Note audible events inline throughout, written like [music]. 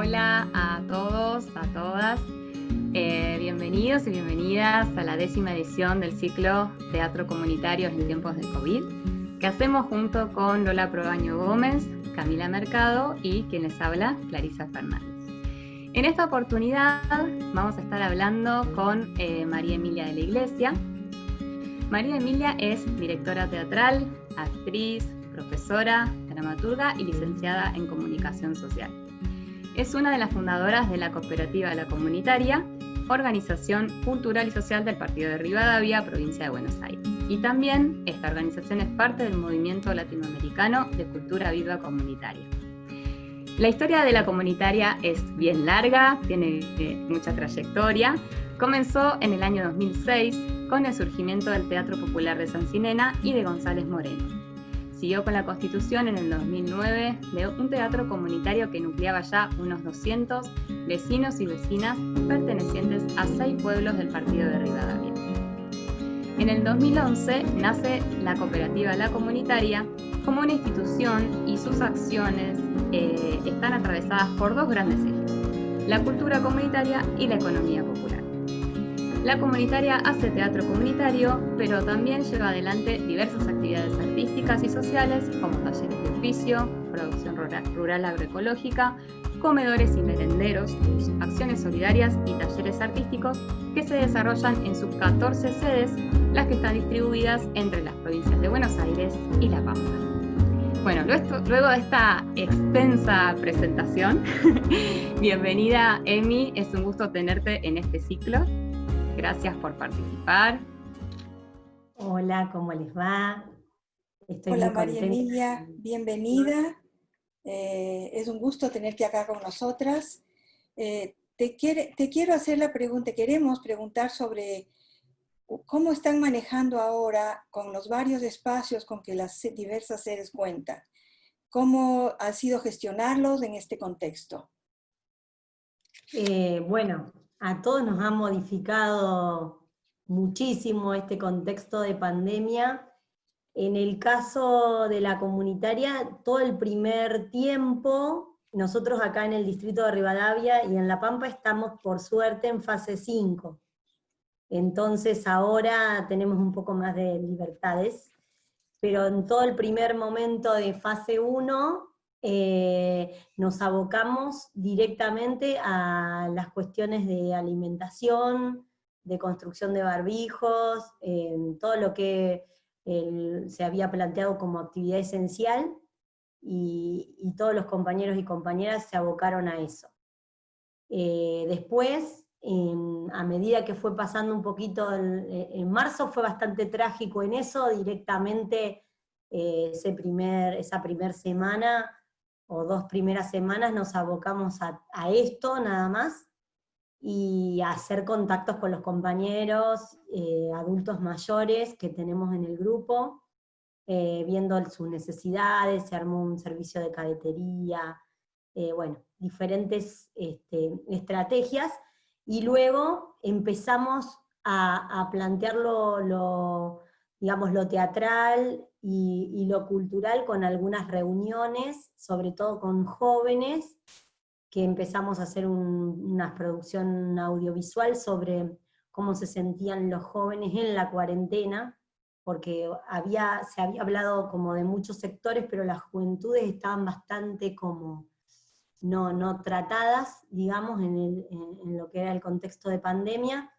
Hola a todos, a todas. Eh, bienvenidos y bienvenidas a la décima edición del ciclo Teatro Comunitario en tiempos de COVID, que hacemos junto con Lola Probaño Gómez, Camila Mercado y quien les habla, Clarisa Fernández. En esta oportunidad vamos a estar hablando con eh, María Emilia de la Iglesia. María Emilia es directora teatral, actriz, profesora, dramaturga y licenciada en comunicación social. Es una de las fundadoras de la cooperativa La Comunitaria, organización cultural y social del Partido de Rivadavia, provincia de Buenos Aires. Y también esta organización es parte del movimiento latinoamericano de cultura viva comunitaria. La historia de la comunitaria es bien larga, tiene eh, mucha trayectoria. Comenzó en el año 2006 con el surgimiento del Teatro Popular de San Cinena y de González Moreno Siguió con la constitución en el 2009 de un teatro comunitario que nucleaba ya unos 200 vecinos y vecinas pertenecientes a seis pueblos del partido de Rivadavia. En el 2011 nace la cooperativa La Comunitaria como una institución y sus acciones eh, están atravesadas por dos grandes ejes, la cultura comunitaria y la economía popular. La comunitaria hace teatro comunitario, pero también lleva adelante diversas actividades artísticas y sociales como talleres de oficio, producción rural agroecológica, comedores y merenderos, acciones solidarias y talleres artísticos que se desarrollan en sus 14 sedes, las que están distribuidas entre las provincias de Buenos Aires y La Pampa. Bueno, luego de esta extensa presentación, [laughs] bienvenida Emi, es un gusto tenerte en este ciclo Gracias por participar. Hola, ¿cómo les va? Hola María Emilia, bienvenida. Eh, es un gusto tenerte acá con nosotras. Eh, te, te quiero hacer la pregunta, queremos preguntar sobre cómo están manejando ahora con los varios espacios con que las diversas sedes cuentan. ¿Cómo ha sido gestionarlos en este contexto? Eh, bueno, a todos nos ha modificado muchísimo este contexto de pandemia. En el caso de la comunitaria, todo el primer tiempo, nosotros acá en el distrito de Rivadavia y en La Pampa estamos por suerte en fase 5. Entonces ahora tenemos un poco más de libertades, pero en todo el primer momento de fase 1 eh, nos abocamos directamente a las cuestiones de alimentación, de construcción de barbijos, todo lo que se había planteado como actividad esencial, y, todos los compañeros y compañeras se abocaron a eso. Eh, después, a medida que fue pasando un poquito, en marzo fue bastante trágico en eso, directamente eh, ese primer, esa primera semana o dos primeras semanas nos abocamos a, esto nada más, y hacer contactos con los compañeros, eh, adultos mayores que tenemos en el grupo, eh, viendo sus necesidades, se armó un servicio de cadetería, eh, bueno, diferentes este, estrategias, y luego empezamos a, a plantear digamos, lo teatral y, lo cultural con algunas reuniones, sobre todo con jóvenes, que empezamos a hacer una producción audiovisual sobre cómo se sentían los jóvenes en la cuarentena, porque había, se había hablado como de muchos sectores, pero las juventudes estaban bastante como no, no tratadas, digamos, en, en lo que era el contexto de pandemia,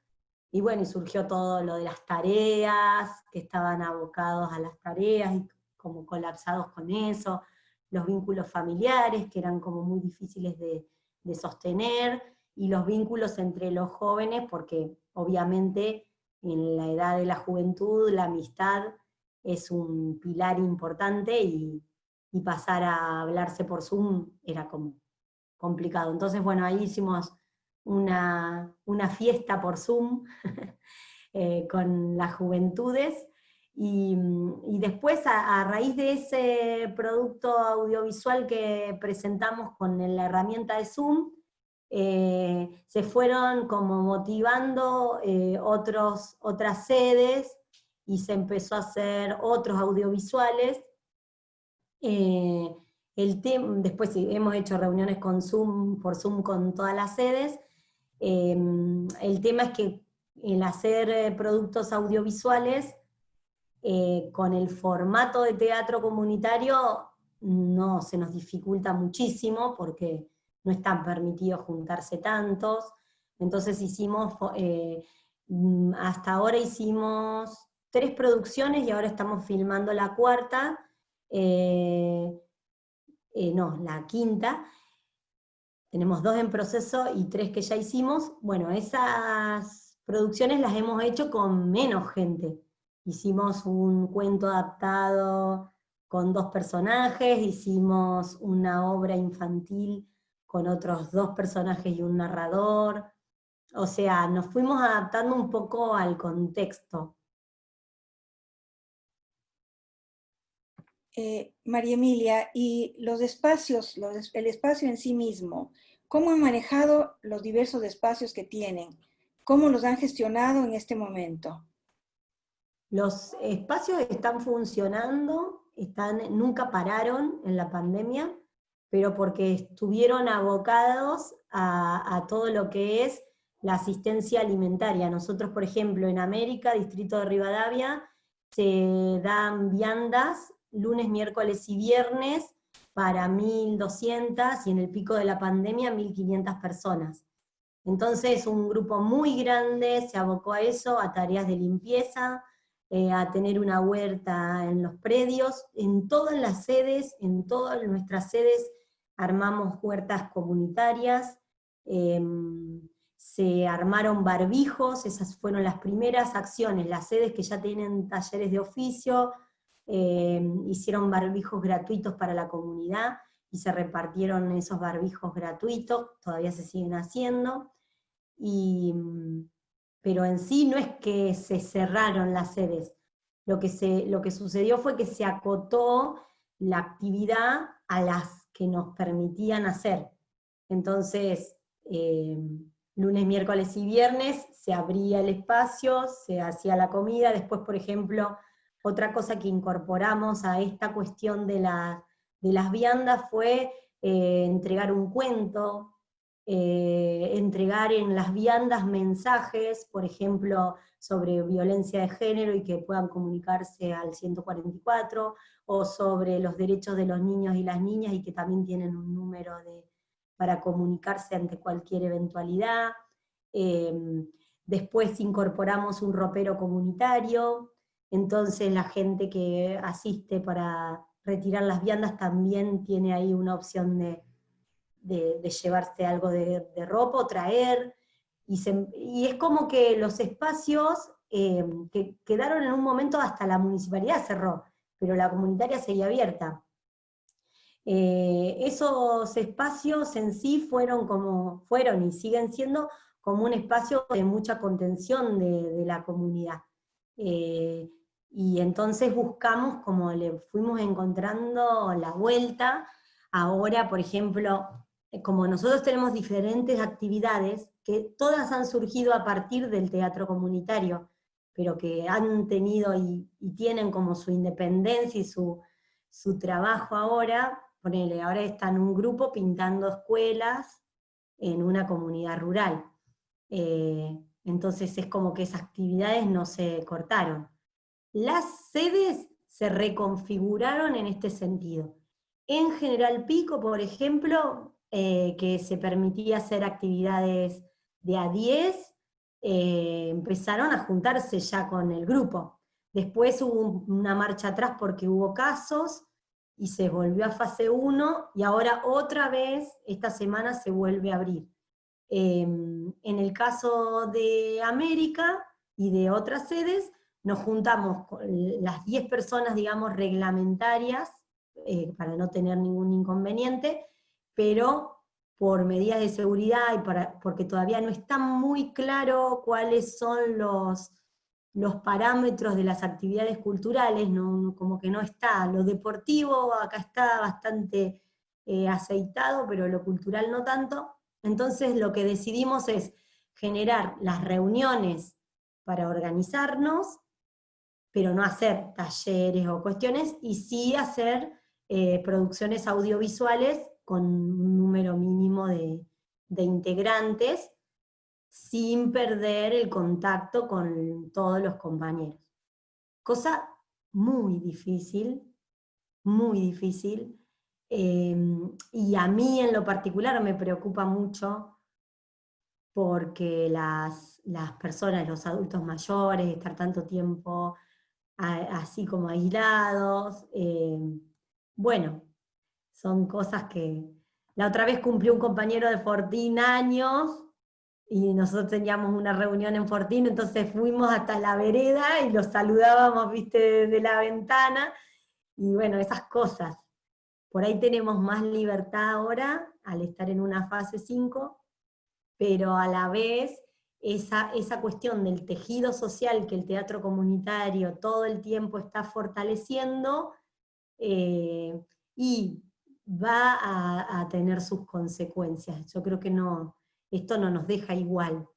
y bueno, y surgió todo lo de las tareas, que estaban abocados a las tareas y como colapsados con eso, los vínculos familiares, que eran como muy difíciles de, sostener, y los vínculos entre los jóvenes, porque obviamente en la edad de la juventud la amistad es un pilar importante y, y pasar a hablarse por Zoom era como complicado. Entonces, bueno, ahí hicimos una, fiesta por Zoom [laughs] eh, con las juventudes, y, después a, raíz de ese producto audiovisual que presentamos con la herramienta de Zoom, eh, se fueron como motivando eh, otros, otras sedes, y se empezó a hacer otros audiovisuales, El después hemos hecho reuniones con Zoom, por Zoom con todas las sedes. Em, el tema es que el hacer eh, productos audiovisuales eh, con el formato de teatro comunitario no se nos dificulta muchísimo porque no están permitidos juntarse tantos. Entonces hicimos, eh, mm, hasta ahora hicimos tres producciones y ahora estamos filmando la cuarta, no, la quinta, tenemos dos en proceso y tres que ya hicimos. Bueno, esas producciones las hemos hecho con menos gente. Hicimos un cuento adaptado con dos personajes, hicimos una obra infantil con otros dos personajes y un narrador. O sea, nos fuimos adaptando un poco al contexto. Eh, María Emilia, y los espacios, el espacio en sí mismo, ¿cómo han manejado los diversos espacios que tienen? ¿Cómo los han gestionado en este momento? Los espacios están funcionando, están, nunca pararon en la pandemia, pero porque estuvieron abocados a, a todo lo que es la asistencia alimentaria. Nosotros, por ejemplo, en América, Distrito de Rivadavia, se dan viandas lunes, miércoles y viernes para 1.200 y en el pico de la pandemia 1.500 personas. Entonces un grupo muy grande se abocó a eso, a tareas de limpieza, eh, a tener una huerta en los predios, en todas las sedes, en todas nuestras sedes armamos huertas comunitarias, em, se armaron barbijos, esas fueron las primeras acciones, las sedes que ya tienen talleres de oficio, eh, hicieron barbijos gratuitos para la comunidad y se repartieron esos barbijos gratuitos, todavía se siguen haciendo, pero en sí no es que se cerraron las sedes, lo que, se, lo que sucedió fue que se acotó la actividad a las que nos permitían hacer. Entonces, eh, lunes, miércoles y viernes se abría el espacio, se hacía la comida, después, por ejemplo, otra cosa que incorporamos a esta cuestión de, las viandas fue eh, entregar un cuento, eh, entregar en las viandas mensajes, por ejemplo, sobre violencia de género y que puedan comunicarse al 144, o sobre los derechos de los niños y las niñas y que también tienen un número para comunicarse ante cualquier eventualidad. Eh, después incorporamos un ropero comunitario, entonces la gente que asiste para retirar las viandas también tiene ahí una opción de, llevarse algo de, ropa o traer, y, es como que los espacios eh, que quedaron en un momento hasta la municipalidad cerró, pero la comunitaria seguía abierta. Eh, esos espacios en sí fueron como, fueron y siguen siendo como un espacio de mucha contención de, la comunidad. Eh, y entonces buscamos, como le fuimos encontrando la vuelta, ahora, por ejemplo, eh, como nosotros tenemos diferentes actividades, que todas han surgido a partir del teatro comunitario, pero que han tenido y, tienen como su independencia y su, trabajo ahora, ponele, ahora están un grupo pintando escuelas en una comunidad rural. Eh, entonces es como que esas actividades no se cortaron. Las sedes se reconfiguraron en este sentido. En General Pico, por ejemplo, eh, que se permitía hacer actividades de a 10, eh, empezaron a juntarse ya con el grupo. Después hubo una marcha atrás porque hubo casos, y se volvió a fase 1, y ahora otra vez, esta semana se vuelve a abrir. Em, en el caso de América y de otras sedes, nos juntamos con las 10 personas, digamos, reglamentarias, eh, para no tener ningún inconveniente, pero por medidas de seguridad y para, porque todavía no está muy claro cuáles son los, los parámetros de las actividades culturales, no, como que no está. Lo deportivo acá está bastante eh, aceitado, pero lo cultural no tanto. Entonces lo que decidimos es generar las reuniones para organizarnos pero no hacer talleres o cuestiones, y sí hacer eh, producciones audiovisuales con un número mínimo de, integrantes, sin perder el contacto con todos los compañeros. Cosa muy difícil, muy difícil, Em, y a mí en lo particular me preocupa mucho porque las, personas, los adultos mayores, estar tanto tiempo así como aislados, em, bueno, son cosas que... La otra vez cumplió un compañero de Fortín años, y nosotros teníamos una reunión en Fortín, entonces fuimos hasta la vereda y los saludábamos, viste, desde la ventana, y bueno, esas cosas. Por ahí tenemos más libertad ahora al estar en una fase 5, pero a la vez esa, esa cuestión del tejido social que el teatro comunitario todo el tiempo está fortaleciendo eh, y va a, tener sus consecuencias. Yo creo que no, esto no nos deja igual.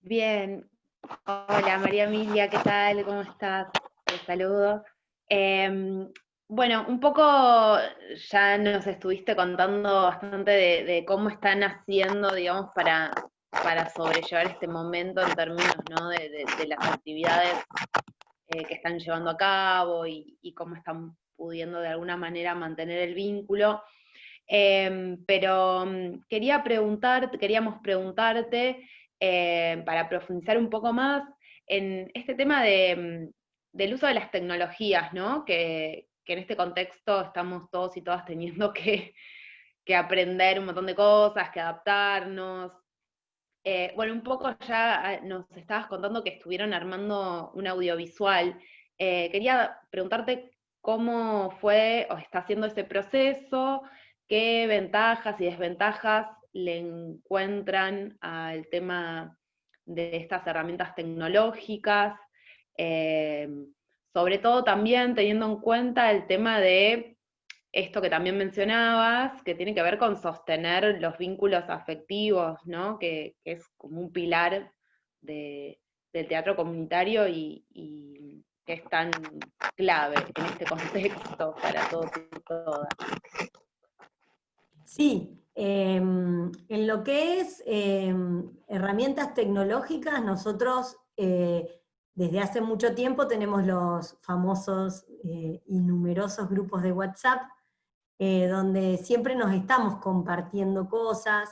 Bien. Hola María Emilia, ¿qué tal? ¿Cómo estás? saludos. Em, bueno, un poco ya nos estuviste contando bastante de, cómo están haciendo, digamos, para, para sobrellevar este momento en términos de, las actividades eh, que están llevando a cabo y, cómo están pudiendo de alguna manera mantener el vínculo. Em, pero mm, quería preguntarte, queríamos preguntarte, eh, para profundizar un poco más, en este tema de, mm, del uso de las tecnologías, ¿no? Que, en este contexto estamos todos y todas teniendo [laughs] que, aprender un montón de cosas, que adaptarnos. Eh, bueno, un poco ya ah, nos estabas contando que estuvieron armando un audiovisual. Eh, quería preguntarte cómo fue o está haciendo ese proceso, qué ventajas y desventajas le encuentran al tema de estas herramientas tecnológicas, Em, sobre todo también teniendo en cuenta el tema de esto que también mencionabas, que tiene que ver con sostener los vínculos afectivos, ¿no? que, es como un pilar del teatro comunitario y, que es tan clave en este contexto para todos y todas. Sí, em, en lo que es em, herramientas tecnológicas, nosotros eh, desde hace mucho tiempo tenemos los famosos eh, y numerosos grupos de WhatsApp, eh, donde siempre nos estamos compartiendo cosas,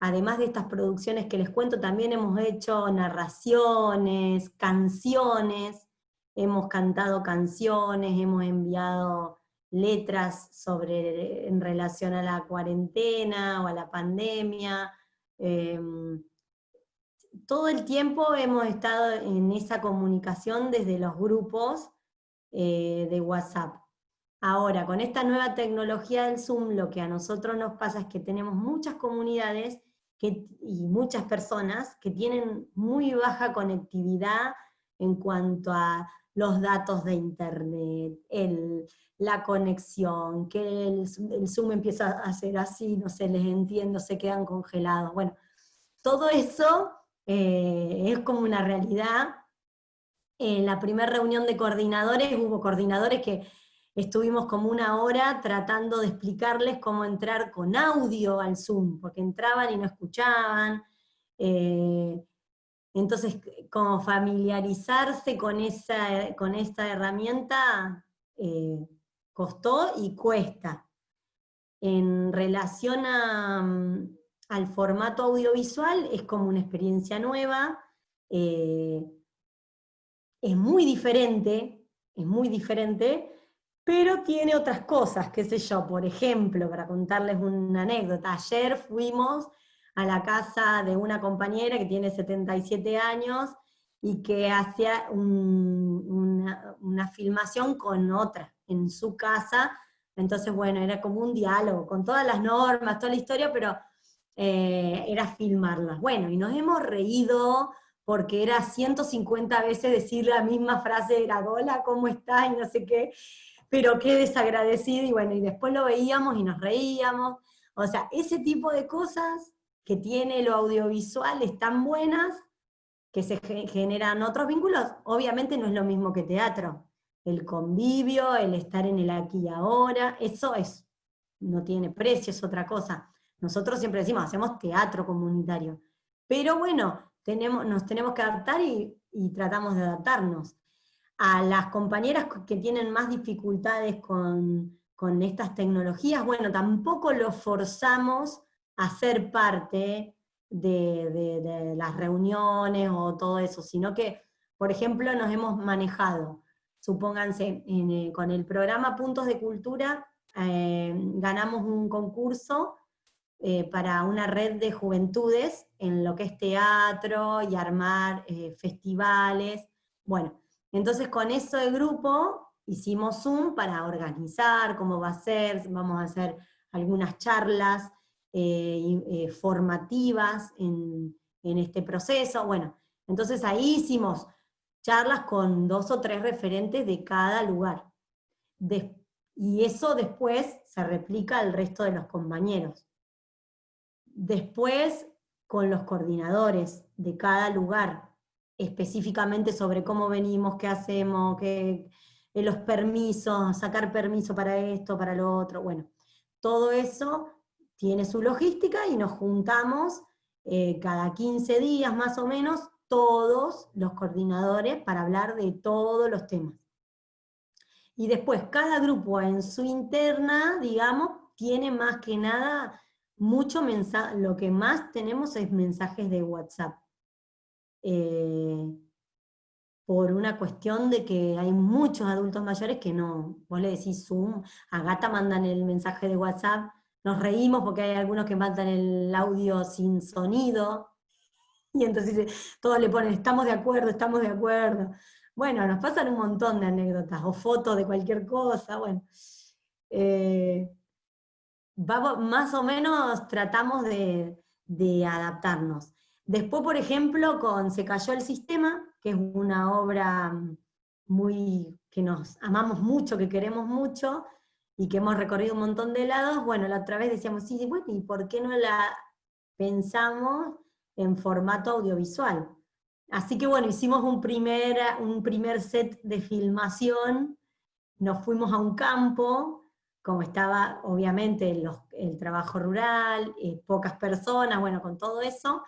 además de estas producciones que les cuento, también hemos hecho narraciones, canciones, hemos cantado canciones, hemos enviado letras sobre, en relación a la cuarentena o a la pandemia, em, todo el tiempo hemos estado en esa comunicación desde los grupos eh, de WhatsApp. Ahora, con esta nueva tecnología del Zoom, lo que a nosotros nos pasa es que tenemos muchas comunidades y muchas personas que tienen muy baja conectividad en cuanto a los datos de internet, la conexión, que el, el, Zoom empieza a hacer así, no se les entiende, se quedan congelados. Bueno, todo eso eh, es como una realidad. En la primera reunión de coordinadores hubo coordinadores que estuvimos como una hora tratando de explicarles cómo entrar con audio al Zoom, porque entraban y no escuchaban. Eh, entonces, como familiarizarse con, esa, con esta herramienta eh, costó y cuesta. En relación a, al formato audiovisual, es como una experiencia nueva, eh, es muy diferente, es muy diferente, pero tiene otras cosas, qué sé yo, por ejemplo, para contarles una anécdota, ayer fuimos a la casa de una compañera que tiene 77 años y que hacía una, una filmación con otra en su casa, entonces bueno, era como un diálogo, con todas las normas, toda la historia, pero eh, era filmarlas. Bueno, y nos hemos reído porque era 150 veces decir la misma frase de la gola, ¿cómo está? Y no sé qué, pero qué desagradecido, y bueno, y después lo veíamos y nos reíamos. O sea, ese tipo de cosas que tiene lo audiovisual están buenas, que se generan otros vínculos, obviamente no es lo mismo que teatro. el convivio, el estar en el aquí y ahora, eso es, no tiene precio, es otra cosa. Nosotros siempre decimos, hacemos teatro comunitario. Pero bueno, tenemos, nos tenemos que adaptar y, tratamos de adaptarnos. A las compañeras que tienen más dificultades con, estas tecnologías, bueno, tampoco los forzamos a ser parte de, las reuniones o todo eso, sino que, por ejemplo, nos hemos manejado, supónganse, eh, con el programa Puntos de Cultura, eh, ganamos un concurso eh, para una red de juventudes en lo que es teatro y armar eh, festivales. Bueno, entonces con eso de grupo hicimos Zoom para organizar cómo va a ser, vamos a hacer algunas charlas eh, formativas en, este proceso. Bueno, entonces ahí hicimos charlas con dos o tres referentes de cada lugar. y eso después se replica al resto de los compañeros. Después, con los coordinadores de cada lugar, específicamente sobre cómo venimos, qué hacemos, qué, eh, los permisos, sacar permiso para esto, para lo otro, bueno, todo eso tiene su logística y nos juntamos eh, cada 15 días más o menos, todos los coordinadores para hablar de todos los temas. Y después cada grupo en su interna, digamos, tiene más que nada mucho lo que más tenemos es mensajes de WhatsApp. Eh, por una cuestión de que hay muchos adultos mayores que no, vos le decís Zoom, a Gata mandan el mensaje de WhatsApp, nos reímos porque hay algunos que mandan el audio sin sonido, [laughs] y entonces todos le ponen, estamos de acuerdo, estamos de acuerdo. Bueno, nos pasan un montón de anécdotas, o fotos de cualquier cosa, bueno. Eh, más o menos tratamos de, adaptarnos. Después, por ejemplo, con Se cayó el sistema, que es una obra muy que nos amamos mucho, que queremos mucho, y que hemos recorrido un montón de lados, bueno, la otra vez decíamos, sí, bueno, ¿y por qué no la pensamos en formato audiovisual? Así que bueno, hicimos un primer, un primer set de filmación, nos fuimos a un campo, como estaba obviamente el trabajo rural, eh, pocas personas, bueno, con todo eso,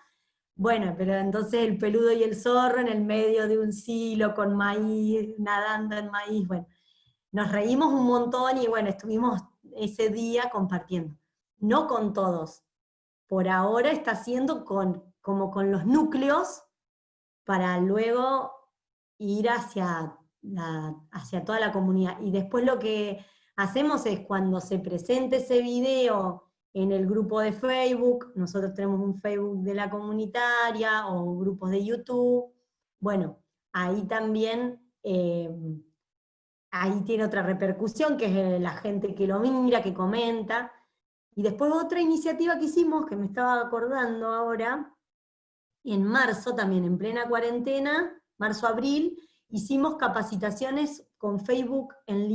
bueno, pero entonces el peludo y el zorro en el medio de un silo con maíz, nadando en maíz, bueno, nos reímos un montón y bueno, estuvimos ese día compartiendo. No con todos, por ahora está haciendo con, como con los núcleos, para luego ir hacia, hacia toda la comunidad. Y después lo que hacemos es cuando se presente ese video en el grupo de Facebook, nosotros tenemos un Facebook de la comunitaria o grupos de YouTube, bueno, ahí también, eh, ahí tiene otra repercusión, que es la gente que lo mira, que comenta, y después otra iniciativa que hicimos, que me estaba acordando ahora, en marzo también, en plena cuarentena, marzo-abril, hicimos capacitaciones con Facebook en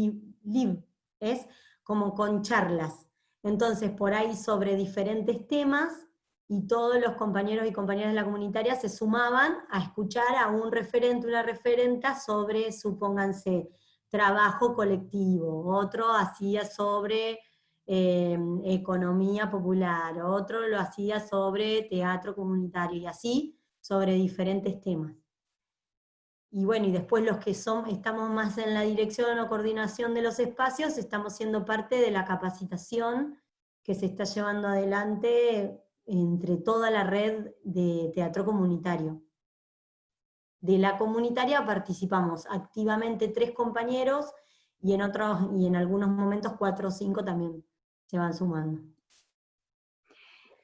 Live, es como con charlas. Entonces, por ahí sobre diferentes temas, y todos los compañeros y compañeras de la comunitaria se sumaban a escuchar a un referente, una referenta sobre, supónganse, trabajo colectivo, otro hacía sobre em, economía popular, otro lo hacía sobre teatro comunitario, y así sobre diferentes temas y bueno, y después los que son, estamos más en la dirección o coordinación de los espacios, estamos siendo parte de la capacitación que se está llevando adelante entre toda la red de teatro comunitario. De la comunitaria participamos activamente tres compañeros, y en otros, y en algunos momentos cuatro o cinco también se van sumando.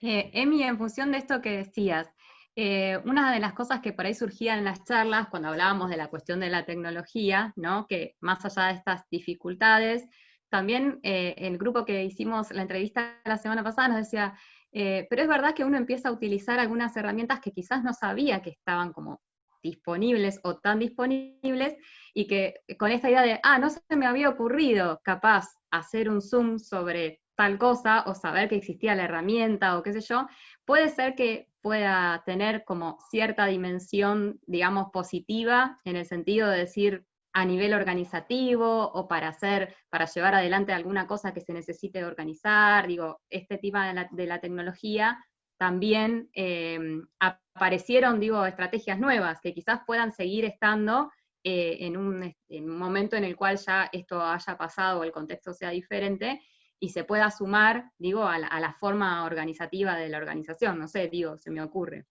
Eh, Emi, en función de esto que decías, eh, una de las cosas que por ahí surgían en las charlas, cuando hablábamos de la cuestión de la tecnología, ¿no? que más allá de estas dificultades, también eh, el grupo que hicimos la entrevista la semana pasada nos decía, eh, pero es verdad que uno empieza a utilizar algunas herramientas que quizás no sabía que estaban como disponibles o tan disponibles, y que con esta idea de, ah, no se me había ocurrido capaz hacer un Zoom sobre tal cosa, o saber que existía la herramienta, o qué sé yo, puede ser que pueda tener como cierta dimensión, digamos, positiva, en el sentido de decir, a nivel organizativo o para hacer, para llevar adelante alguna cosa que se necesite organizar, digo, este tema de la, tecnología, también em, aparecieron, digo, estrategias nuevas que quizás puedan seguir estando eh, en, un, momento en el cual ya esto haya pasado o el contexto sea diferente, y se pueda sumar, digo, a la, forma organizativa de la organización, no sé, digo, se me ocurre.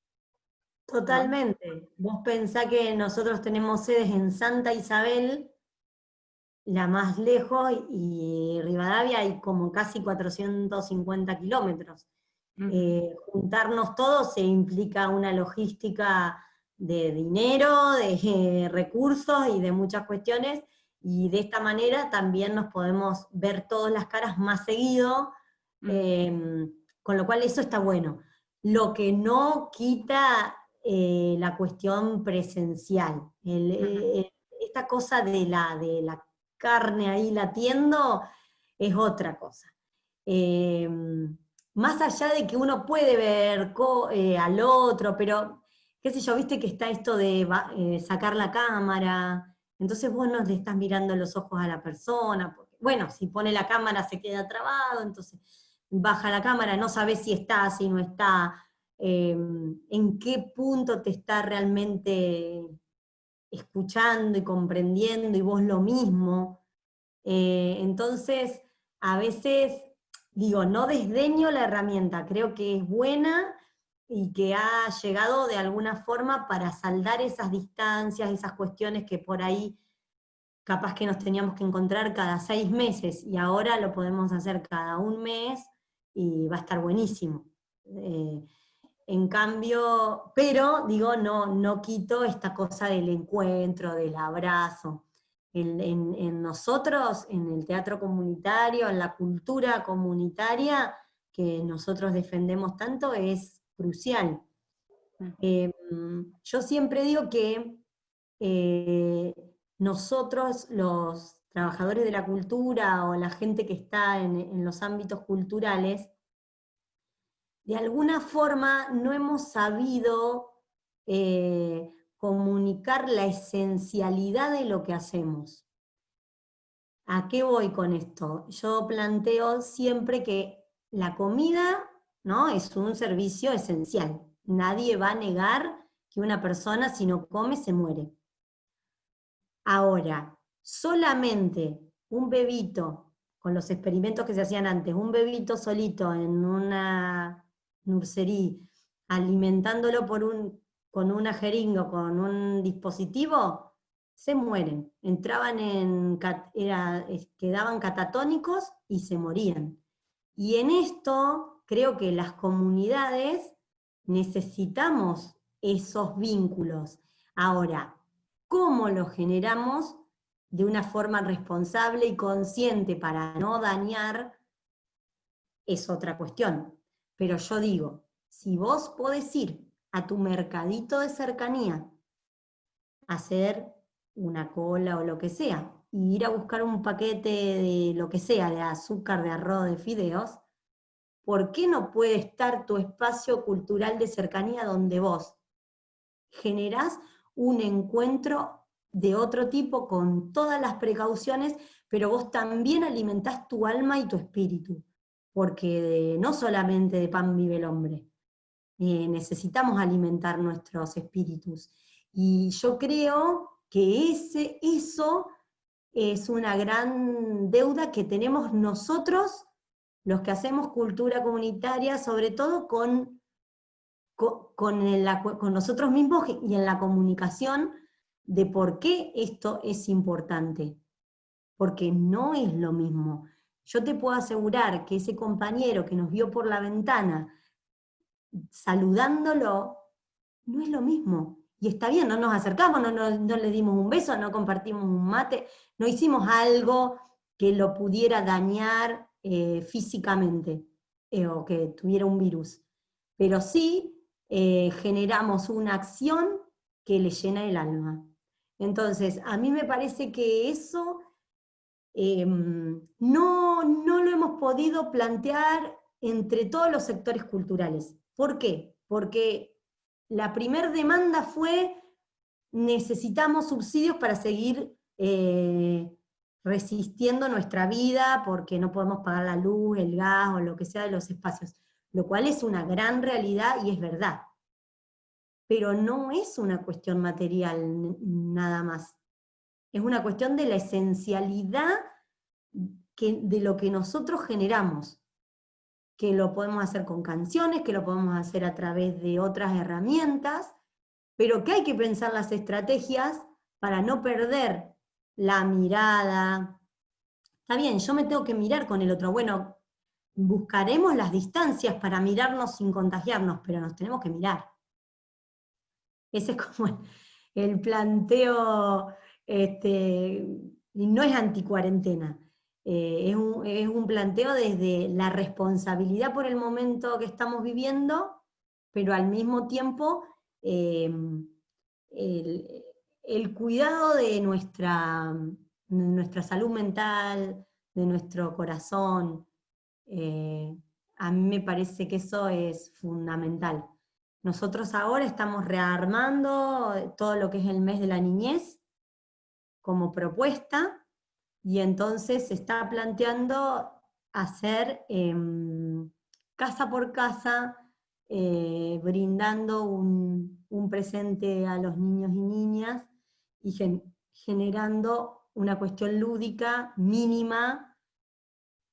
Totalmente. Vos pensá que nosotros tenemos sedes en Santa Isabel, la más lejos, y Rivadavia hay como casi 450 kilómetros. Eh, juntarnos todos se implica una logística de dinero, de recursos y de muchas cuestiones, y de esta manera también nos podemos ver todas las caras más seguido, em, con lo cual eso está bueno. Lo que no quita eh, la cuestión presencial. Eh, esta cosa de la, de la carne ahí latiendo es otra cosa. Em, más allá de que uno puede ver eh, al otro, pero qué sé yo, viste que está esto de sacar la cámara, entonces vos no le estás mirando los ojos a la persona, porque, bueno, si pone la cámara se queda trabado, entonces baja la cámara, no sabes si está, si no está, Em, en qué punto te está realmente escuchando y comprendiendo y vos lo mismo. Eh, entonces, a veces, digo, no desdeño la herramienta, creo que es buena y que ha llegado de alguna forma para saldar esas distancias, esas cuestiones que por ahí capaz que nos teníamos que encontrar cada seis meses y ahora lo podemos hacer cada un mes y va a estar buenísimo. Eh, en cambio, pero digo, no, no quito esta cosa del encuentro, del abrazo. En, nosotros, en el teatro comunitario, en la cultura comunitaria que nosotros defendemos tanto, es crucial. Mm. Em, yo siempre digo que eh, nosotros, los trabajadores de la cultura o la gente que está en los ámbitos culturales, de alguna forma no hemos sabido eh, comunicar la esencialidad de lo que hacemos. ¿A qué voy con esto? Yo planteo siempre que la comida ¿no? es un servicio esencial. Nadie va a negar que una persona si no come se muere. Ahora, solamente un bebito, con los experimentos que se hacían antes, un bebito solito en una nursery alimentándolo por un, con una jeringa, con un dispositivo, se mueren. Entraban en, era, quedaban catatónicos y se morían. Y en esto creo que las comunidades necesitamos esos vínculos. Ahora, ¿cómo los generamos de una forma responsable y consciente para no dañar? Es otra cuestión. Pero yo digo, si vos podés ir a tu mercadito de cercanía, hacer una cola o lo que sea, y ir a buscar un paquete de lo que sea, de azúcar, de arroz, de fideos, ¿por qué no puede estar tu espacio cultural de cercanía donde vos generás un encuentro de otro tipo con todas las precauciones, pero vos también alimentás tu alma y tu espíritu? porque no solamente de pan vive el hombre, eh, necesitamos alimentar nuestros espíritus. Y yo creo que ese, eso es una gran deuda que tenemos nosotros, los que hacemos cultura comunitaria, sobre todo con, con, nosotros mismos y en la comunicación de por qué esto es importante. Porque no es lo mismo yo te puedo asegurar que ese compañero que nos vio por la ventana saludándolo, no es lo mismo. Y está bien, no nos acercamos, no, no, le dimos un beso, no compartimos un mate, no hicimos algo que lo pudiera dañar eh, físicamente eh, o que tuviera un virus. Pero sí eh, generamos una acción que le llena el alma. Entonces, a mí me parece que eso Em, no, no lo hemos podido plantear entre todos los sectores culturales. ¿Por qué? Porque la primer demanda fue necesitamos subsidios para seguir resistiendo nuestra vida porque no podemos pagar la luz, el gas o lo que sea de los espacios, lo cual es una gran realidad y es verdad. Pero no es una cuestión material nada más. Es una cuestión de la esencialidad de lo que nosotros generamos, que lo podemos hacer con canciones, que lo podemos hacer a través de otras herramientas, pero que hay que pensar las estrategias para no perder la mirada. Está bien, yo me tengo que mirar con el otro. Bueno, buscaremos las distancias para mirarnos sin contagiarnos, pero nos tenemos que mirar. Ese es como el, planteo, este, no es anticuarentena, eh, es, un, es un planteo desde la responsabilidad por el momento que estamos viviendo, pero al mismo tiempo Em, el, cuidado de nuestra, nuestra salud mental, de nuestro corazón, eh, a mí me parece que eso es fundamental. Nosotros ahora estamos rearmando todo lo que es el mes de la niñez como propuesta, y entonces se está planteando hacer em, casa por casa eh, brindando un, presente a los niños y niñas y generando una cuestión lúdica mínima,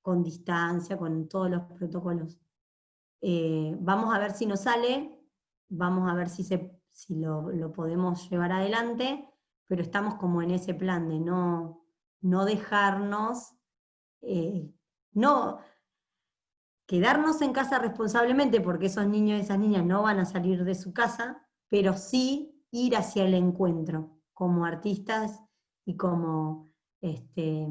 con distancia, con todos los protocolos. Eh, vamos a ver si nos sale, vamos a ver si, se, si lo, podemos llevar adelante, pero estamos como en ese plan de no, no dejarnos, eh, no, quedarnos en casa responsablemente, porque esos niños y esas niñas no van a salir de su casa, pero sí ir hacia el encuentro, como artistas y como este,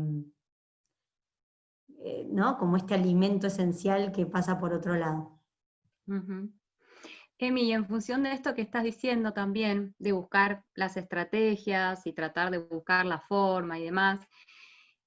eh, ¿no? como este alimento esencial que pasa por otro lado. Emi, en función de esto que estás diciendo también, de buscar las estrategias y tratar de buscar la forma y demás,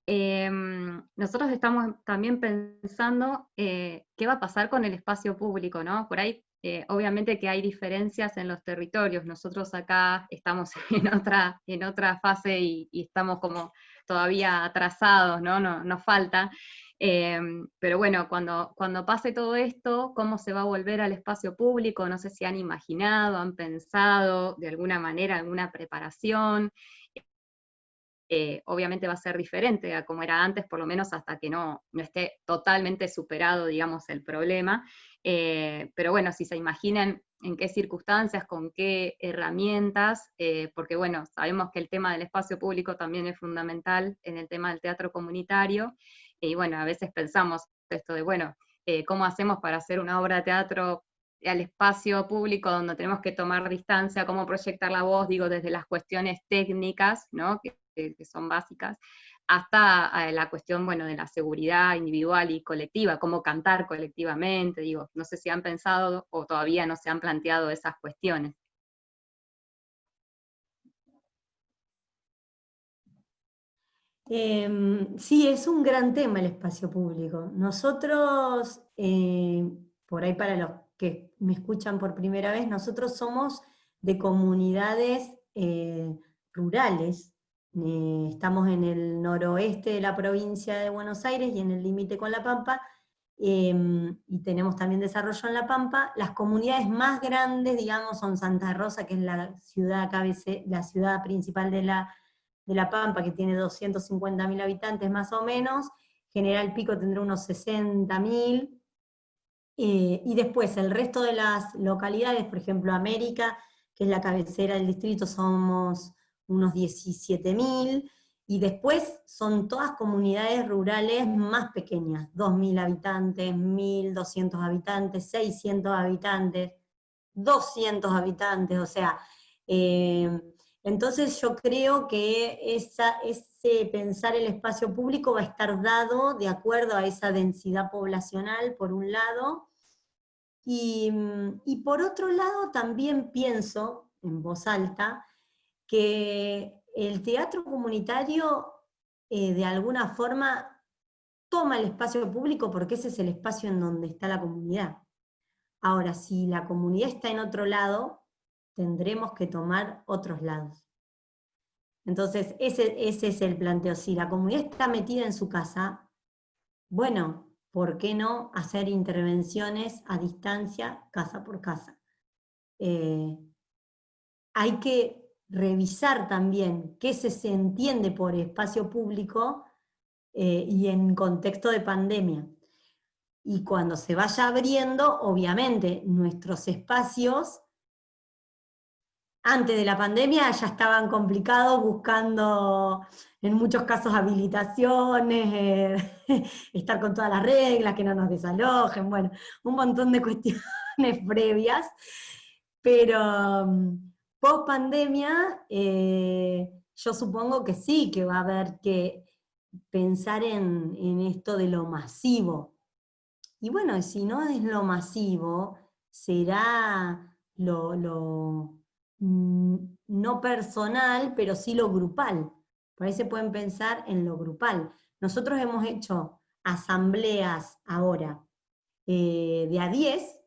Em, nosotros estamos también pensando eh, qué va a pasar con el espacio público, ¿no? Por ahí, eh, obviamente que hay diferencias en los territorios. Nosotros acá estamos [laughs] en otra, en otra fase y, estamos como todavía atrasados, ¿no? Nos falta. Em, pero bueno, cuando, cuando pase todo esto, ¿cómo se va a volver al espacio público? No sé si han imaginado, han pensado de alguna manera alguna preparación. Eh, obviamente va a ser diferente a como era antes, por lo menos hasta que no, no esté totalmente superado, digamos, el problema. Eh, pero bueno, si se imaginan en qué circunstancias, con qué herramientas, eh, porque bueno, sabemos que el tema del espacio público también es fundamental en el tema del teatro comunitario, y bueno, a veces pensamos esto de, bueno, ¿cómo hacemos para hacer una obra de teatro al espacio público donde tenemos que tomar distancia, cómo proyectar la voz, digo, desde las cuestiones técnicas, ¿no? que, son básicas, hasta eh, la cuestión, bueno, de la seguridad individual y colectiva, cómo cantar colectivamente, digo, no sé si han pensado o todavía no se han planteado esas cuestiones. Em, sí, es un gran tema el espacio público. Nosotros, eh, por ahí para los que me escuchan por primera vez, nosotros somos de comunidades eh, rurales, eh, estamos en el noroeste de la provincia de Buenos Aires y en el límite con La Pampa, em, y tenemos también desarrollo en La Pampa. Las comunidades más grandes, digamos, son Santa Rosa, que es la ciudad, la ciudad principal de La, de la Pampa, que tiene 250.000 habitantes más o menos, General Pico tendrá unos 60.000, eh, y después el resto de las localidades, por ejemplo América, que es la cabecera del distrito, somos unos 17.000, y después son todas comunidades rurales más pequeñas, 2.000 habitantes, 1.200 habitantes, 600 habitantes, 200 habitantes, o sea, eh, entonces yo creo que esa, ese pensar el espacio público va a estar dado de acuerdo a esa densidad poblacional, por un lado, y, y por otro lado también pienso, en voz alta, que el teatro comunitario eh, de alguna forma toma el espacio público porque ese es el espacio en donde está la comunidad. Ahora, si la comunidad está en otro lado, tendremos que tomar otros lados. Entonces, ese, ese es el planteo. Si la comunidad está metida en su casa, bueno, ¿por qué no hacer intervenciones a distancia, casa por casa? Eh, hay que revisar también qué se, entiende por espacio público eh, y en contexto de pandemia. Y cuando se vaya abriendo, obviamente, nuestros espacios, antes de la pandemia ya estaban complicados buscando, en muchos casos, habilitaciones, eh, [laughs] estar con todas las reglas, que no nos desalojen, bueno, un montón de cuestiones [laughs] previas, pero mm, post pandemia eh, yo supongo que sí, que va a haber que pensar en, en esto de lo masivo, y bueno, si no es lo masivo, será lo, mm, no personal, pero sí lo grupal. Por ahí se pueden pensar en lo grupal. Nosotros hemos hecho asambleas ahora eh, de a 10,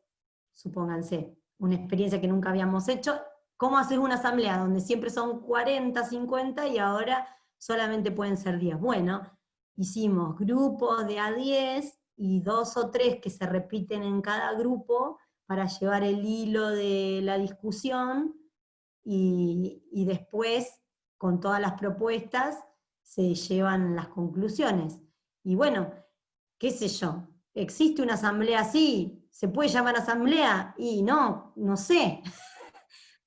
supónganse, una experiencia que nunca habíamos hecho. ¿Cómo hacer una asamblea donde siempre son 40, 50 y ahora solamente pueden ser 10? Bueno, hicimos grupos de a 10 y dos o tres que se repiten en cada grupo para llevar el hilo de la discusión y, después, con todas las propuestas, se llevan las conclusiones. Y bueno, qué sé yo, ¿existe una asamblea así? ¿Se puede llamar asamblea? Y no, no sé. [laughs]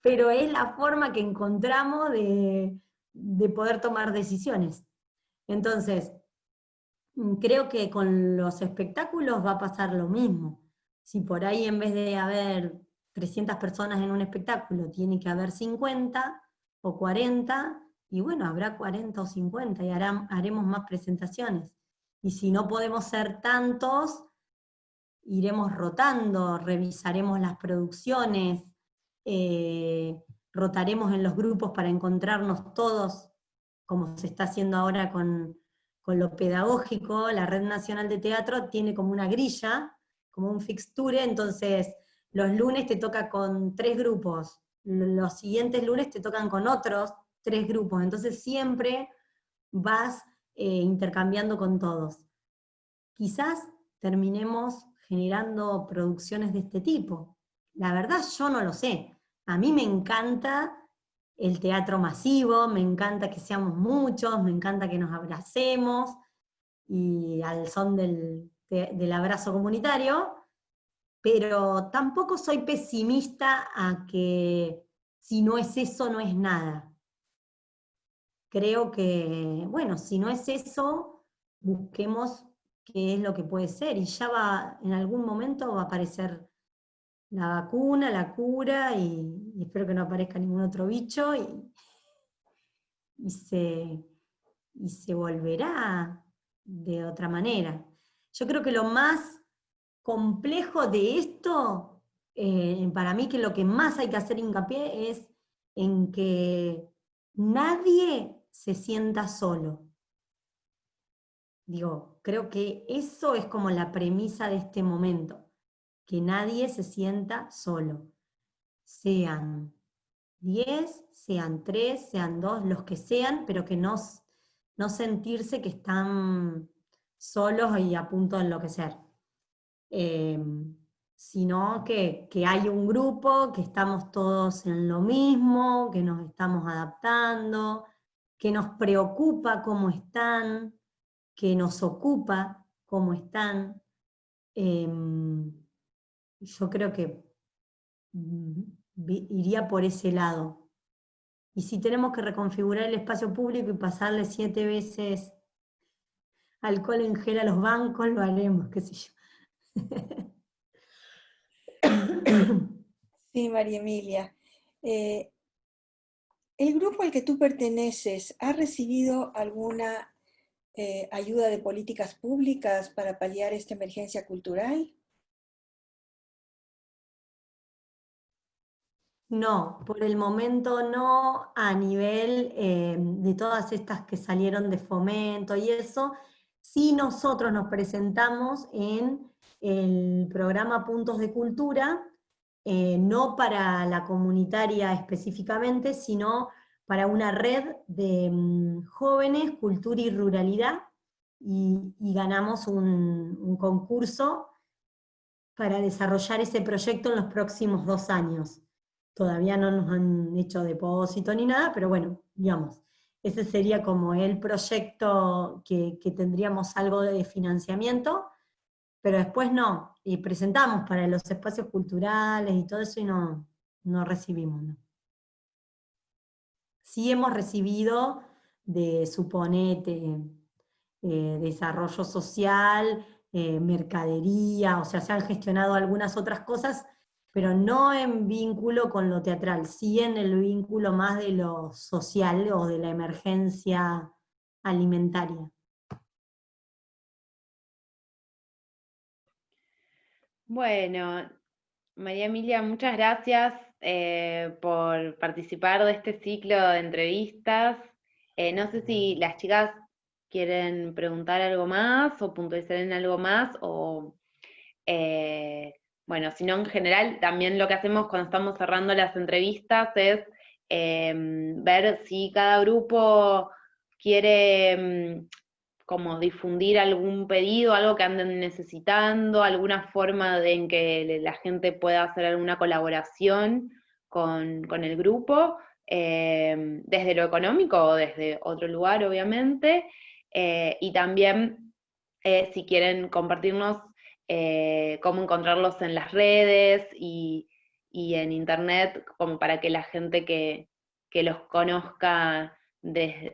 Pero es la forma que encontramos de, de poder tomar decisiones. Entonces, Mm, creo que con los espectáculos va a pasar lo mismo. Si por ahí en vez de haber 300 personas en un espectáculo, tiene que haber 50 o 40, y bueno, habrá 40 o 50 y haremos más presentaciones. Y si no podemos ser tantos, iremos rotando, revisaremos las producciones, eh, rotaremos en los grupos para encontrarnos todos, como se está haciendo ahora con, con lo pedagógico, la Red Nacional de Teatro tiene como una grilla, como un fixture, entonces los lunes te toca con tres grupos, los siguientes lunes te tocan con otros tres grupos, entonces siempre vas eh, intercambiando con todos. Quizás terminemos generando producciones de este tipo. La verdad yo no lo sé. A mí me encanta el teatro masivo, me encanta que seamos muchos, me encanta que nos abracemos, y al son del, abrazo comunitario, pero tampoco soy pesimista a que si no es eso, no es nada. Creo que, bueno, si no es eso, busquemos qué es lo que puede ser, y ya va, en algún momento va a aparecer la vacuna, la cura, y, espero que no aparezca ningún otro bicho, y, se, y se volverá de otra manera. Yo creo que lo más complejo de esto, eh, para mí que lo que más hay que hacer hincapié es en que nadie se sienta solo. Digo, creo que eso es como la premisa de este momento que nadie se sienta solo. Sean 10, sean 3, sean 2, los que sean, pero que no, no sentirse que están solos y a punto de enloquecer. Em, sino que, que, hay un grupo, que estamos todos en lo mismo, que nos estamos adaptando, que nos preocupa cómo están, que nos ocupa cómo están. Em, yo creo que mm, iría por ese lado. Y si tenemos que reconfigurar el espacio público y pasarle siete veces alcohol en gel a los bancos, lo haremos, qué sé yo. Sí, María Emilia. Eh, ¿El grupo al que tú perteneces ha recibido alguna eh, ayuda de políticas públicas para paliar esta emergencia cultural? No, por el momento no, a nivel eh, de todas estas que salieron de fomento y eso, sí nosotros nos presentamos en el programa Puntos de Cultura, eh, no para la comunitaria específicamente, sino para una red de mm, jóvenes, cultura y ruralidad, y, ganamos un, concurso para desarrollar ese proyecto en los próximos dos años. Todavía no nos han hecho depósito ni nada, pero bueno, digamos, ese sería como el proyecto que, tendríamos algo de financiamiento, pero después no, y presentamos para los espacios culturales y todo eso y no, no recibimos. ¿no? Sí hemos recibido de Suponete, eh, desarrollo social, eh, mercadería, o sea, se han gestionado algunas otras cosas, pero no en vínculo con lo teatral, sí en el vínculo más de lo social o de la emergencia alimentaria. Bueno, María Emilia, muchas gracias eh, por participar de este ciclo de entrevistas. Eh, no sé si las chicas quieren preguntar algo más o puntualizar en algo más, o eh, bueno, si no en general, también lo que hacemos cuando estamos cerrando las entrevistas es em, ver si cada grupo quiere em, como difundir algún pedido, algo que anden necesitando, alguna forma de, en que la gente pueda hacer alguna colaboración con, el grupo, em, desde lo económico o desde otro lugar, obviamente, eh, y también eh, si quieren compartirnos eh, cómo encontrarlos en las redes y, en internet, como para que la gente que, los conozca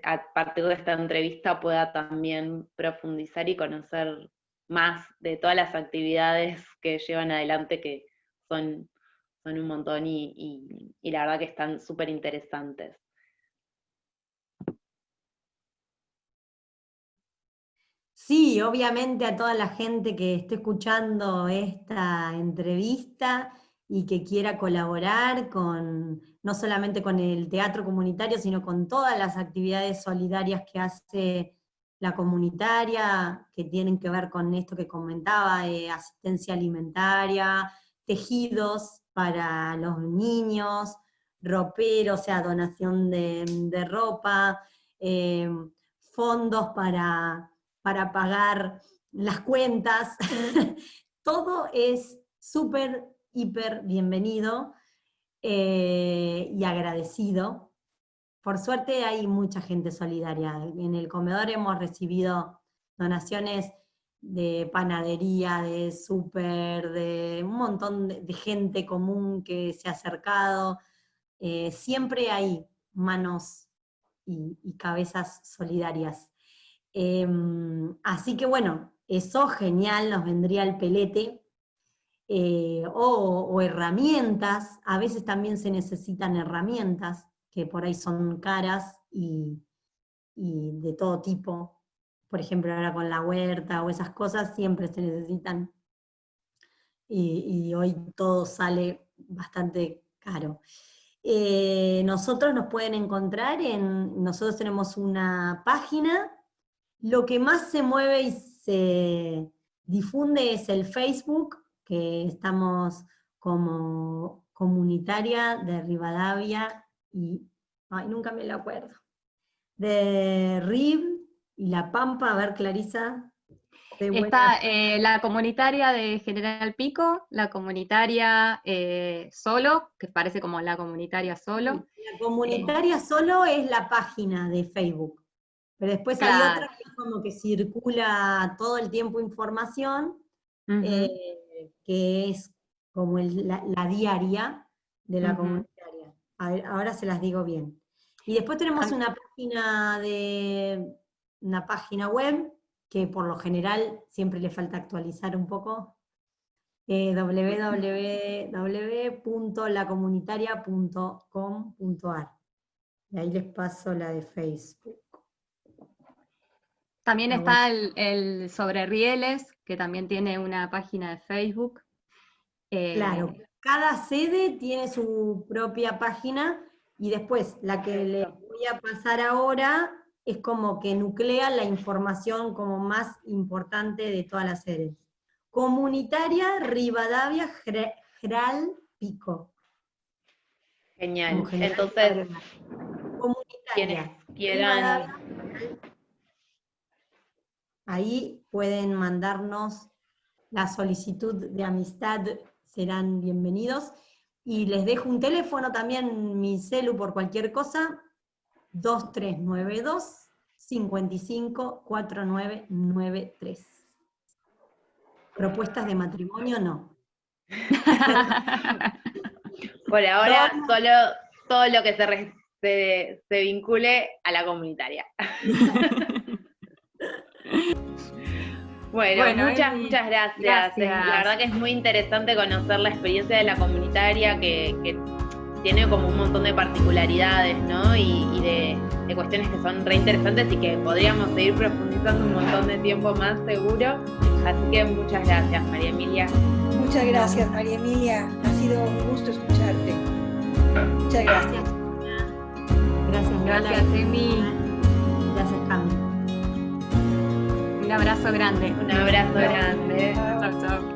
a partir de esta entrevista pueda también profundizar y conocer más de todas las actividades que llevan adelante, que son un montón y, la verdad que están súper interesantes. Sí, obviamente a toda la gente que esté escuchando esta entrevista y que quiera colaborar con, no solamente con el teatro comunitario, sino con todas las actividades solidarias que hace la comunitaria, que tienen que ver con esto que comentaba, asistencia alimentaria, tejidos para los niños, roperos, o sea, donación de, ropa, eh, fondos para, para pagar las cuentas, [laughs] todo es súper hiper bienvenido eh, y agradecido. Por suerte hay mucha gente solidaria. En el comedor hemos recibido donaciones de panadería, de súper, de un montón de, gente común que se ha acercado. Eh, siempre hay manos y, cabezas solidarias. Em, así que bueno, eso genial, nos vendría el pelete, eh, o, herramientas, a veces también se necesitan herramientas, que por ahí son caras y, de todo tipo, por ejemplo ahora con la huerta o esas cosas siempre se necesitan, y, hoy todo sale bastante caro. Eh, nosotros nos pueden encontrar en, nosotros tenemos una página, lo que más se mueve y se difunde es el Facebook, que estamos como comunitaria de Rivadavia y, ay, nunca me lo acuerdo, de RIV y La Pampa, a ver Clarisa. Está eh, la comunitaria de General Pico, la comunitaria eh, Solo, que parece como la comunitaria Solo. La comunitaria Solo es la página de Facebook, pero después hay otra que es como que circula todo el tiempo información, que es como la, diaria de la comunitaria. ahora se las digo bien. Y después tenemos una página de una página web que por lo general siempre le falta actualizar un poco, eh, www.lacomunitaria.com.ar. Y ahí les paso la de Facebook. También está el, el, sobre rieles, que también tiene una página de Facebook. claro, eh, cada sede tiene su propia página y después la que les voy a pasar ahora es como que nuclea la información como más importante de todas las sedes. Comunitaria Rivadavia Gral Pico. Genial. Entonces, quienes quieran... Ahí pueden mandarnos la solicitud de amistad, serán bienvenidos. Y les dejo un teléfono también, mi celu por cualquier cosa, 2392 55 4993. Propuestas de matrimonio no. [laughs] por ahora, solo todo lo que se, se vincule a la comunitaria. [laughs] Bueno, muchas, muchas gracias. La verdad que es muy interesante conocer la experiencia de la comunitaria que, tiene como un montón de particularidades, ¿no? Y, de, cuestiones que son re interesantes y que podríamos seguir profundizando un montón de tiempo más seguro. Así que muchas gracias, María Emilia. Muchas gracias, María Emilia. Ha sido un gusto escucharte. Muchas gracias. Gracias, Gracias, Emi. Gracias, Cami. Un abrazo grande. Un abrazo grande. Chao, chao.